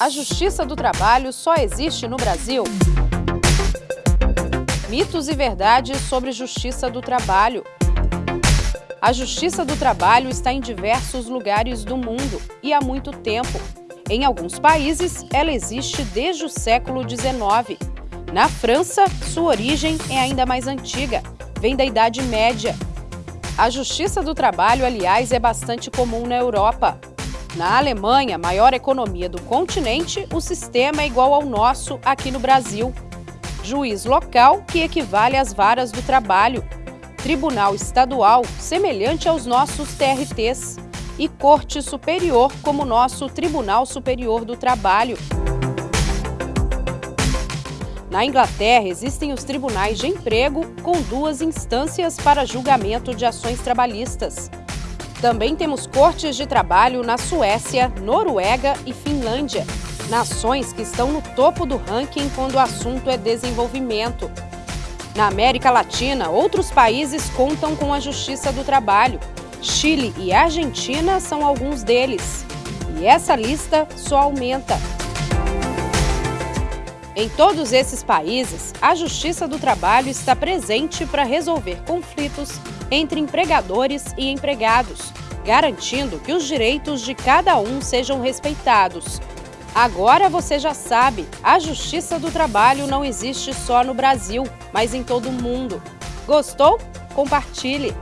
A Justiça do Trabalho só existe no Brasil? Mitos e verdades sobre Justiça do Trabalho. A Justiça do Trabalho está em diversos lugares do mundo e há muito tempo. Em alguns países, ela existe desde o século XIX. Na França, sua origem é ainda mais antiga, vem da Idade Média. A Justiça do Trabalho, aliás, é bastante comum na Europa. Na Alemanha, maior economia do continente, o sistema é igual ao nosso aqui no Brasil. Juiz local, que equivale às varas do trabalho. Tribunal estadual, semelhante aos nossos TRTs. E Corte Superior, como nosso Tribunal Superior do Trabalho. Na Inglaterra, existem os tribunais de emprego com duas instâncias para julgamento de ações trabalhistas. Também temos cortes de trabalho na Suécia, Noruega e Finlândia, nações que estão no topo do ranking quando o assunto é desenvolvimento. Na América Latina, outros países contam com a Justiça do Trabalho. Chile e Argentina são alguns deles. E essa lista só aumenta. Em todos esses países, a Justiça do Trabalho está presente para resolver conflitos entre empregadores e empregados, garantindo que os direitos de cada um sejam respeitados. Agora você já sabe, a Justiça do Trabalho não existe só no Brasil, mas em todo o mundo. Gostou? Compartilhe!